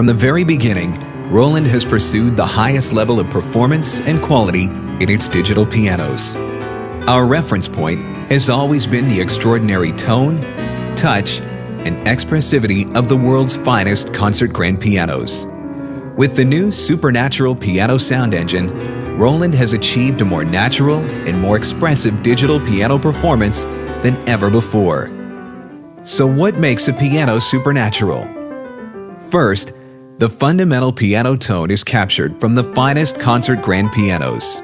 From the very beginning, Roland has pursued the highest level of performance and quality in its digital pianos. Our reference point has always been the extraordinary tone, touch, and expressivity of the world's finest concert grand pianos. With the new Supernatural piano sound engine, Roland has achieved a more natural and more expressive digital piano performance than ever before. So what makes a piano supernatural? First, the fundamental piano tone is captured from the finest concert grand pianos.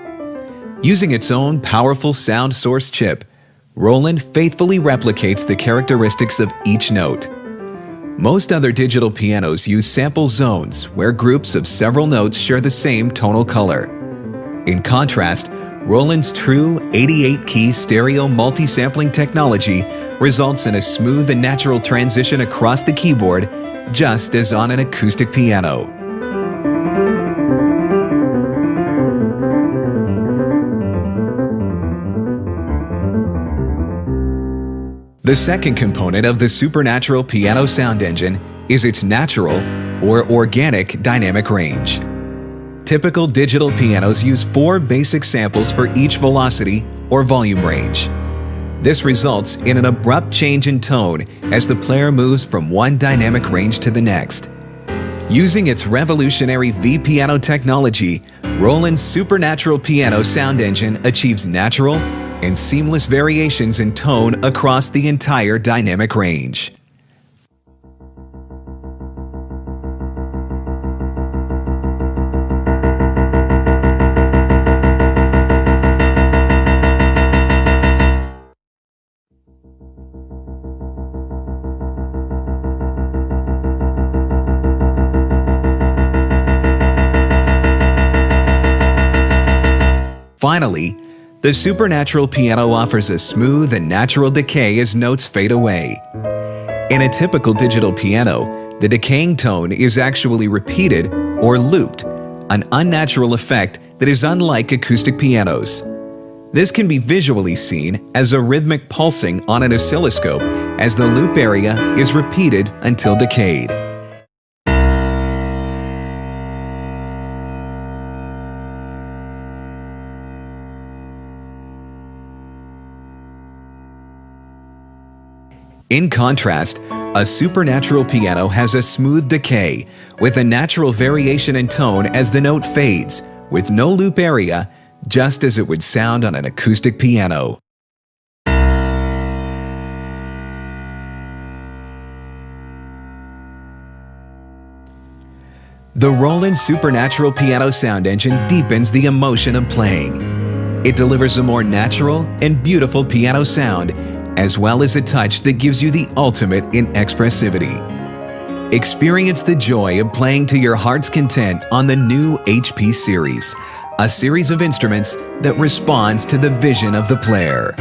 Using its own powerful sound source chip, Roland faithfully replicates the characteristics of each note. Most other digital pianos use sample zones where groups of several notes share the same tonal color. In contrast, Roland's true 88-key stereo multi-sampling technology results in a smooth and natural transition across the keyboard just as on an acoustic piano. The second component of the Supernatural piano sound engine is its natural or organic dynamic range. Typical digital pianos use four basic samples for each velocity or volume range. This results in an abrupt change in tone as the player moves from one dynamic range to the next. Using its revolutionary V-Piano technology, Roland's Supernatural Piano sound engine achieves natural and seamless variations in tone across the entire dynamic range. Finally, the Supernatural piano offers a smooth and natural decay as notes fade away. In a typical digital piano, the decaying tone is actually repeated or looped, an unnatural effect that is unlike acoustic pianos. This can be visually seen as a rhythmic pulsing on an oscilloscope as the loop area is repeated until decayed. In contrast, a supernatural piano has a smooth decay with a natural variation in tone as the note fades, with no loop area, just as it would sound on an acoustic piano. The Roland Supernatural Piano Sound Engine deepens the emotion of playing. It delivers a more natural and beautiful piano sound as well as a touch that gives you the ultimate in expressivity. Experience the joy of playing to your heart's content on the new HP series, a series of instruments that responds to the vision of the player.